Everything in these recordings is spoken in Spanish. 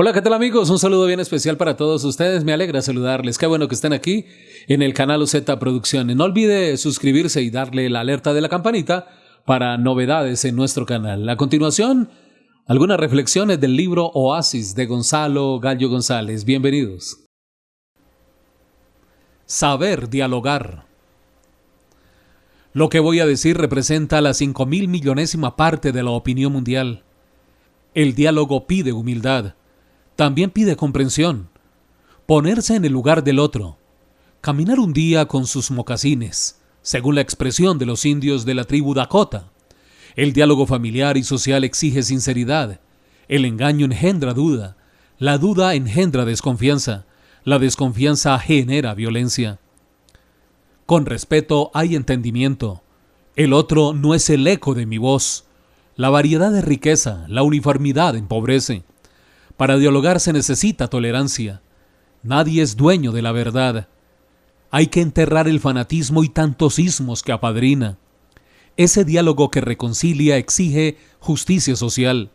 Hola, ¿qué tal amigos? Un saludo bien especial para todos ustedes. Me alegra saludarles. Qué bueno que estén aquí en el canal OZ Producciones. No olvide suscribirse y darle la alerta de la campanita para novedades en nuestro canal. A continuación, algunas reflexiones del libro Oasis de Gonzalo Gallo González. Bienvenidos. Saber dialogar. Lo que voy a decir representa la cinco mil millonésima parte de la opinión mundial. El diálogo pide humildad también pide comprensión, ponerse en el lugar del otro, caminar un día con sus mocasines, según la expresión de los indios de la tribu Dakota. El diálogo familiar y social exige sinceridad, el engaño engendra duda, la duda engendra desconfianza, la desconfianza genera violencia. Con respeto hay entendimiento, el otro no es el eco de mi voz, la variedad de riqueza, la uniformidad empobrece. Para dialogar se necesita tolerancia. Nadie es dueño de la verdad. Hay que enterrar el fanatismo y tantos ismos que apadrina. Ese diálogo que reconcilia exige justicia social.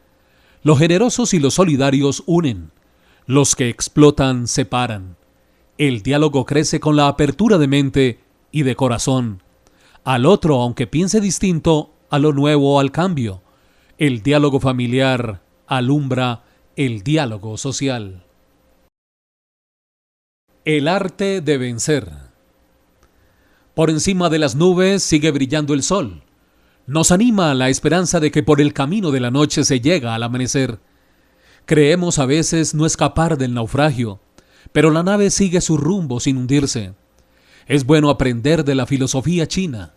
Los generosos y los solidarios unen. Los que explotan separan. El diálogo crece con la apertura de mente y de corazón. Al otro, aunque piense distinto, a lo nuevo, al cambio. El diálogo familiar alumbra el diálogo social. El arte de vencer. Por encima de las nubes sigue brillando el sol. Nos anima la esperanza de que por el camino de la noche se llega al amanecer. Creemos a veces no escapar del naufragio, pero la nave sigue su rumbo sin hundirse. Es bueno aprender de la filosofía china.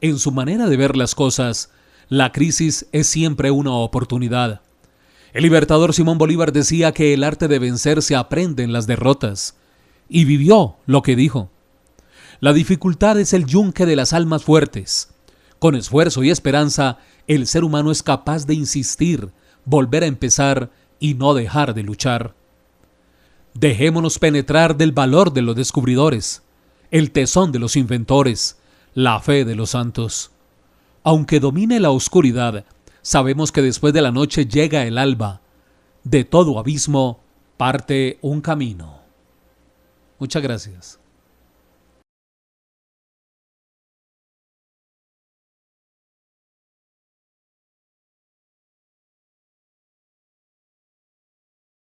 En su manera de ver las cosas, la crisis es siempre una oportunidad. El libertador Simón Bolívar decía que el arte de vencer se aprende en las derrotas, y vivió lo que dijo. La dificultad es el yunque de las almas fuertes. Con esfuerzo y esperanza, el ser humano es capaz de insistir, volver a empezar y no dejar de luchar. Dejémonos penetrar del valor de los descubridores, el tesón de los inventores, la fe de los santos. Aunque domine la oscuridad, sabemos que después de la noche llega el alba. De todo abismo parte un camino. Muchas gracias.